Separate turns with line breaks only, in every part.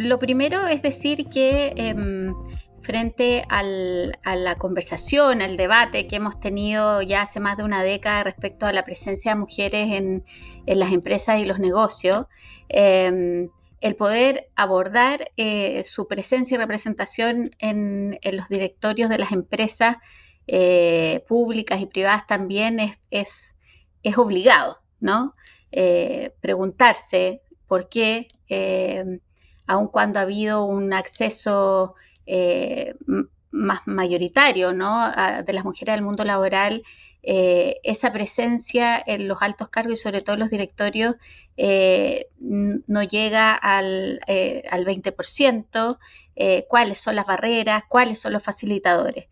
lo primero es decir que em, frente a la conversación, al debate que hemos tenido ya hace más de una década respecto a la presencia de mujeres en, las empresas y los negocios, em, el poder abordar eh, su presencia y representación en, los directorios de las empresas eh, públicas y privadas también es, obligado, ¿no? Eh, preguntarse por qué, aun cuando ha habido un acceso más mayoritario de las mujeres al mundo laboral, eh, esa presencia en los altos cargos y sobre todo en los directorios eh, no llega al, 20%, eh, cuáles son las barreras, cuáles son los facilitadores.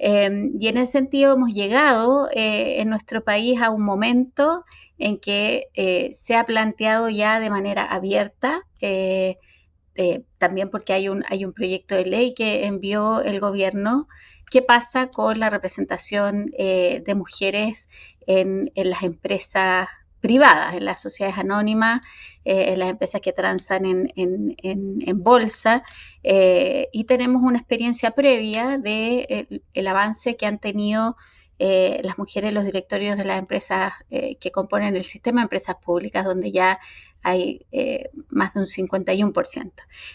Em, y en ese sentido hemos llegado en nuestro país a un momento en que se ha planteado ya de manera abierta, también porque hay un, hay un proyecto de ley que envió el gobierno qué pasa con la representación eh, de mujeres en, las empresas privadas, en las sociedades anónimas, eh, en las empresas que transan en, bolsa. Eh, y tenemos una experiencia previa del el avance que han tenido las mujeres en los directorios de las empresas que componen el sistema de empresas públicas, donde ya hay eh, más de un 51%.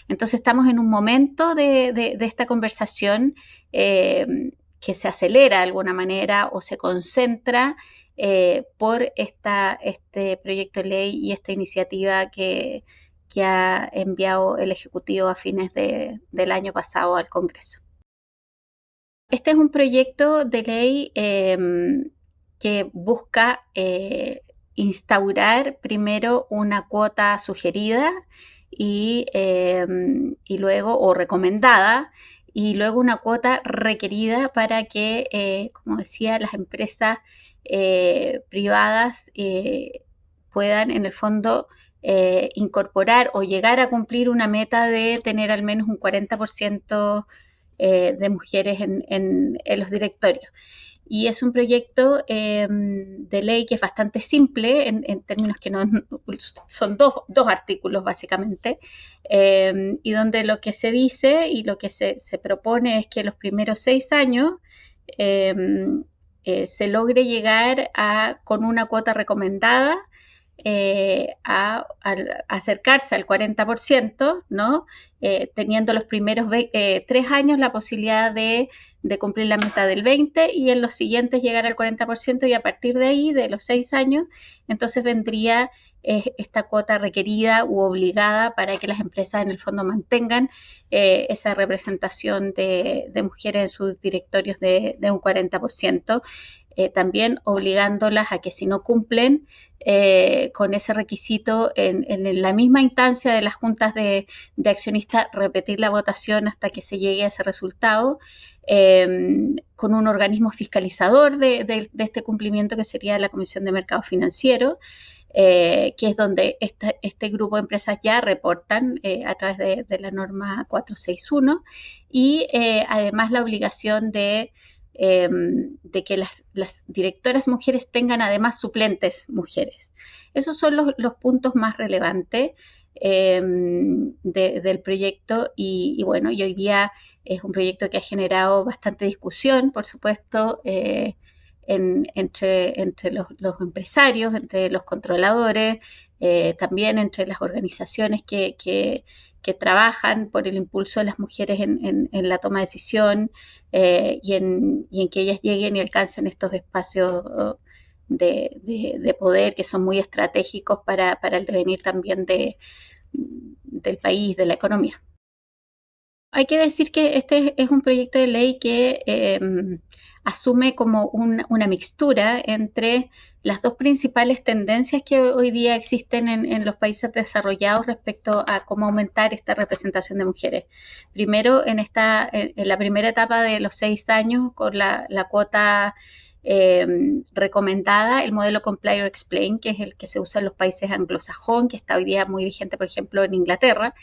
Entonces estamos en un momento de, esta conversación eh, que se acelera de alguna manera o se concentra eh, por esta, este proyecto de ley y esta iniciativa que, ha enviado el Ejecutivo a fines del año pasado al Congreso. Este es un proyecto de ley que busca instaurar primero una cuota sugerida y, em, y, luego, o recomendada, y luego una cuota requerida para que, eh, como decía, las empresas eh, privadas eh, puedan en el fondo incorporar o llegar a cumplir una meta de tener al menos un 40% de mujeres en, en los directorios y es un proyecto em, de ley que es bastante simple en, términos que no son dos, artículos básicamente em, y donde lo que se dice y lo que se, propone es que los primeros seis años eh, se logre llegar a, con una cuota recomendada eh, a, acercarse al 40%, ¿no? Eh, teniendo los primeros tres años la posibilidad de de cumplir la meta del 20 y en los siguientes llegar al 40% y a partir de ahí, de los 6 años, entonces vendría eh, esta cuota requerida u obligada para que las empresas en el fondo mantengan eh, esa representación de, mujeres en sus directorios de, un 40%, eh, también obligándolas a que si no cumplen con ese requisito en, la misma instancia de las juntas de, de accionistas, repetir la votación hasta que se llegue a ese resultado. Em, con un organismo fiscalizador de, este cumplimiento que sería la Comisión de Mercado Financiero, eh, que es donde este grupo de empresas ya reportan eh, a través de, la norma 461 y eh, además la obligación de, em, de que las, directoras mujeres tengan además suplentes mujeres. Esos son los, puntos más relevantes em, del proyecto y, y bueno, y hoy día es un proyecto que ha generado bastante discusión, por supuesto, eh, entre, entre los, empresarios, entre los controladores, eh, también entre las organizaciones que, trabajan por el impulso de las mujeres en, la toma de decisión eh, y, en, que ellas lleguen y alcancen estos espacios de, poder que son muy estratégicos para, para el devenir también de, del país, de la economía. Hay que decir que este es un proyecto de ley que em, asume como una mixtura entre las dos principales tendencias que hoy día existen en, los países desarrollados respecto a cómo aumentar esta representación de mujeres. Primero, en, esta, en, la primera etapa de los seis años, con la, cuota em, recomendada, el modelo Comply or Explain, que es el que se usa en los países anglosajones, que está hoy día muy vigente, por ejemplo, en Inglaterra,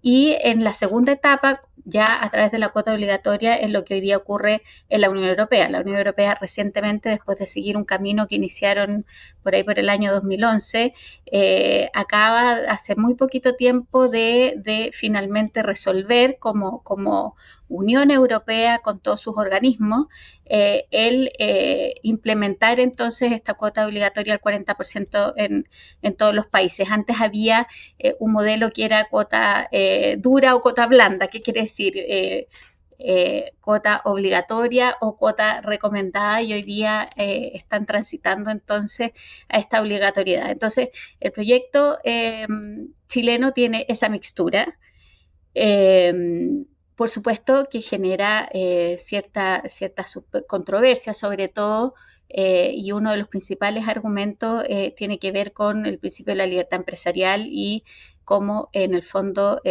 Y en la segunda etapa, ya a través de la cuota obligatoria, es lo que hoy día ocurre en la Unión Europea. La Unión Europea recientemente, después de seguir un camino que iniciaron por ahí por el año 2011, eh, acaba hace muy poquito tiempo de, finalmente resolver como, como Unión Europea con todos sus organismos, eh, el eh, implementar entonces esta cuota obligatoria al 40% en, en, todos los países. Antes había eh, un modelo que era cuota dura o cuota blanda. ¿Qué quiere decir? cuota obligatoria o cuota recomendada y hoy día están transitando entonces a esta obligatoriedad. Entonces, el proyecto chileno tiene esa mixtura por supuesto que genera eh, cierta, cierta controversia, sobre todo, eh, y uno de los principales argumentos eh, tiene que ver con el principio de la libertad empresarial y cómo en el fondo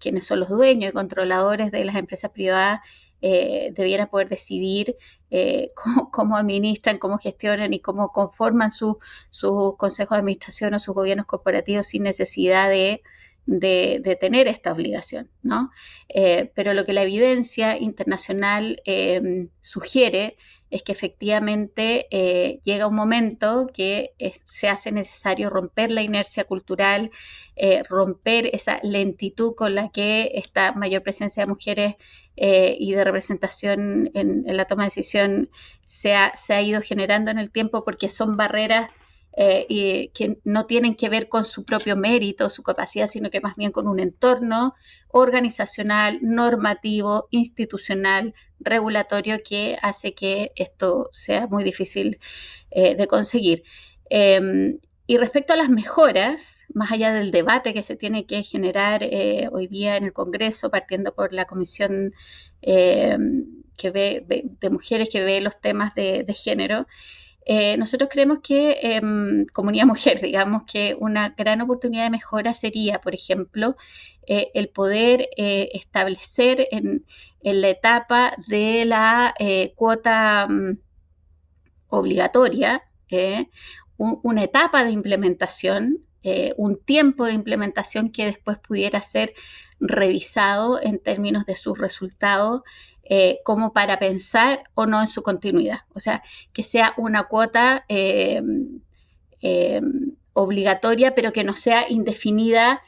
quienes son los dueños y controladores de las empresas privadas debieran poder decidir cómo, administran, cómo gestionan y cómo conforman sus su consejos de administración o sus gobiernos corporativos sin necesidad de de, tener esta obligación, ¿no? Eh, pero lo que la evidencia internacional em, sugiere es que efectivamente eh, llega un momento que se hace necesario romper la inercia cultural, eh, romper esa lentitud con la que esta mayor presencia de mujeres y de representación en, la toma de decisión se ha ido generando en el tiempo porque son barreras eh, y que no tienen que ver con su propio mérito, su capacidad, sino que más bien con un entorno organizacional, normativo, institucional, regulatorio que hace que esto sea muy difícil eh, de conseguir. Em, y respecto a las mejoras, más allá del debate que se tiene que generar eh, hoy día en el Congreso, partiendo por la Comisión em, que ve, de Mujeres que ve los temas de género, eh, nosotros creemos que em, comunidad mujer, digamos que una gran oportunidad de mejora sería, por ejemplo, eh, el poder eh, establecer en, la etapa de la cuota mm, obligatoria una etapa de implementación, un tiempo de implementación que después pudiera ser revisado en términos de sus resultados eh, como para pensar o no en su continuidad. O sea, que sea una cuota eh, eh, obligatoria, pero que no sea indefinida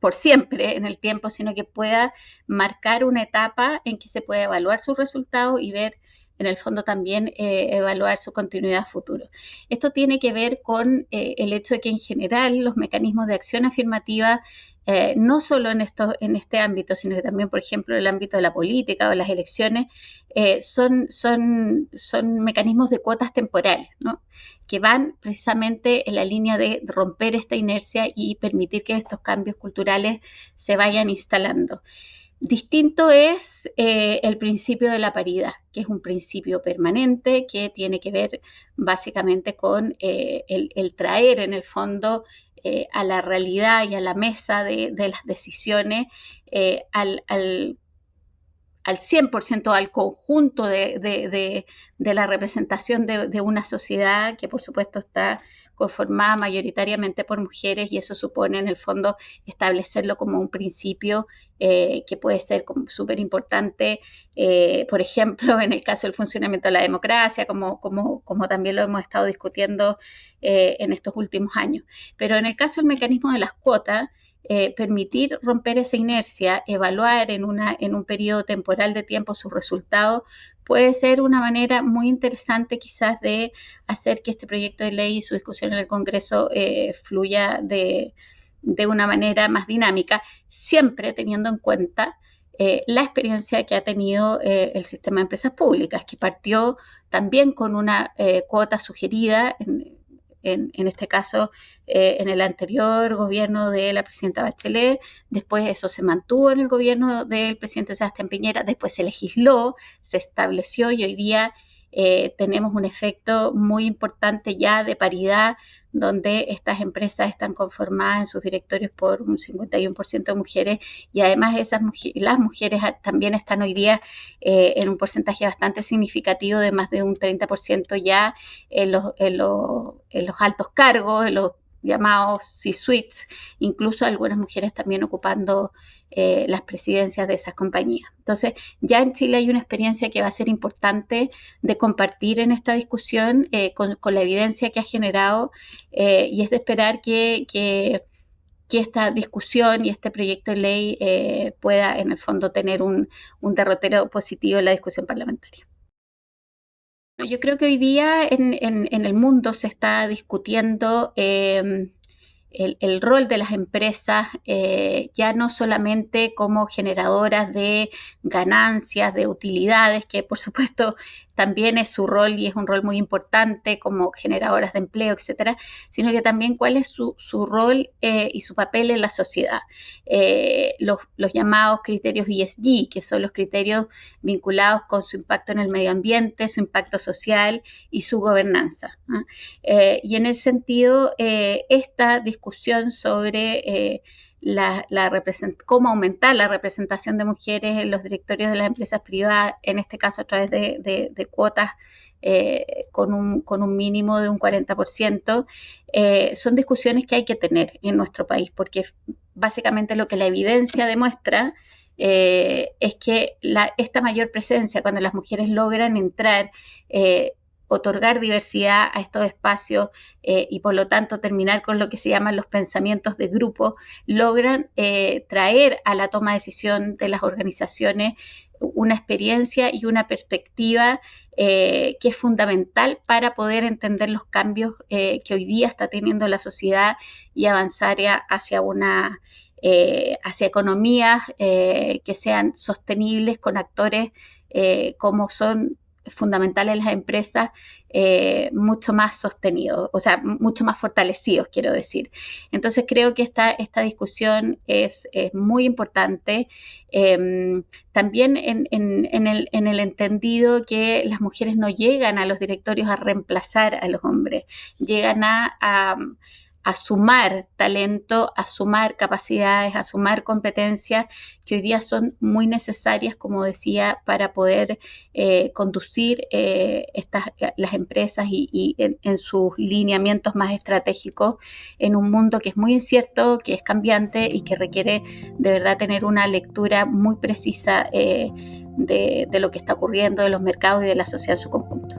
por siempre en el tiempo, sino que pueda marcar una etapa en que se pueda evaluar sus resultados y ver en el fondo también evaluar su continuidad futuro. Esto tiene que ver con el hecho de que en general los mecanismos de acción afirmativa eh, no solo en, esto, en este ámbito, sino que también, por ejemplo, en el ámbito de la política o las elecciones, eh, son, son, son mecanismos de cuotas temporales, ¿no? que van precisamente en la línea de romper esta inercia y permitir que estos cambios culturales se vayan instalando. Distinto es eh, el principio de la paridad, que es un principio permanente que tiene que ver básicamente con el, el, traer en el fondo eh, a la realidad y a la mesa de, las decisiones eh, al, al, al, 100%, al conjunto de, la representación de, una sociedad que por supuesto está conformada mayoritariamente por mujeres y eso supone en el fondo establecerlo como un principio eh, que puede ser súper importante, eh, por ejemplo, en el caso del funcionamiento de la democracia, como, también lo hemos estado discutiendo eh, en estos últimos años. Pero en el caso del mecanismo de las cuotas, permitir romper esa inercia, evaluar en, en un periodo temporal de tiempo sus resultados, puede ser una manera muy interesante quizás de hacer que este proyecto de ley y su discusión en el Congreso eh, fluya de, una manera más dinámica, siempre teniendo en cuenta eh, la experiencia que ha tenido eh, el sistema de empresas públicas, que partió también con una cuota sugerida en, en, este caso eh, en el anterior gobierno de la presidenta Bachelet, después eso se mantuvo en el gobierno del presidente Sebastián Piñera, después se legisló, se estableció y hoy día eh, tenemos un efecto muy importante ya de paridad donde estas empresas están conformadas en sus directorios por un 51% de mujeres y además esas las mujeres también están hoy día eh, en un porcentaje bastante significativo de más de un 30% ya en los, en, los, en los, altos cargos, en los llamados C-suites, incluso algunas mujeres también ocupando eh, las presidencias de esas compañías. Entonces, ya en Chile hay una experiencia que va a ser importante de compartir en esta discusión eh, con, la evidencia que ha generado eh, y es de esperar que, esta discusión y este proyecto de ley pueda, en el fondo, tener un, derrotero positivo en la discusión parlamentaria. Yo creo que hoy día en, el mundo se está discutiendo el, rol de las empresas eh, ya no solamente como generadoras de ganancias, de utilidades, que por supuesto también es su rol y es un rol muy importante como generadoras de empleo, etcétera, sino que también cuál es su, rol eh, y su papel en la sociedad. Eh, los, llamados criterios ESG, que son los criterios vinculados con su impacto en el medio ambiente, su impacto social y su gobernanza. ¿ah? Eh, y en ese sentido, esta discusión sobre la, cómo aumentar la representación de mujeres en los directorios de las empresas privadas, en este caso a través de, cuotas eh, con, un, con, un, mínimo de un 40%, eh, son discusiones que hay que tener en nuestro país, porque básicamente lo que la evidencia demuestra eh, es que esta mayor presencia, cuando las mujeres logran entrar, otorgar diversidad a estos espacios eh, y por lo tanto terminar con lo que se llaman los pensamientos de grupo, logran eh, traer a la toma de decisión de las organizaciones una experiencia y una perspectiva eh, que es fundamental para poder entender los cambios que hoy día está teniendo la sociedad y avanzar hacia una hacia economías que sean sostenibles con actores como son fundamentales las empresas eh, mucho más sostenidos, o sea, mucho más fortalecidos, quiero decir. Entonces creo que esta, esta discusión es, muy importante. Em, también en, el, en, el, entendido que las mujeres no llegan a los directorios a reemplazar a los hombres, llegan a sumar talento, a sumar capacidades, a sumar competencias que hoy día son muy necesarias, como decía, para poder eh, conducir eh, estas, las empresas y, en, sus lineamientos más estratégicos en un mundo que es muy incierto, que es cambiante y que requiere de verdad tener una lectura muy precisa eh, de, de lo que está ocurriendo, de los mercados y de la sociedad en su conjunto.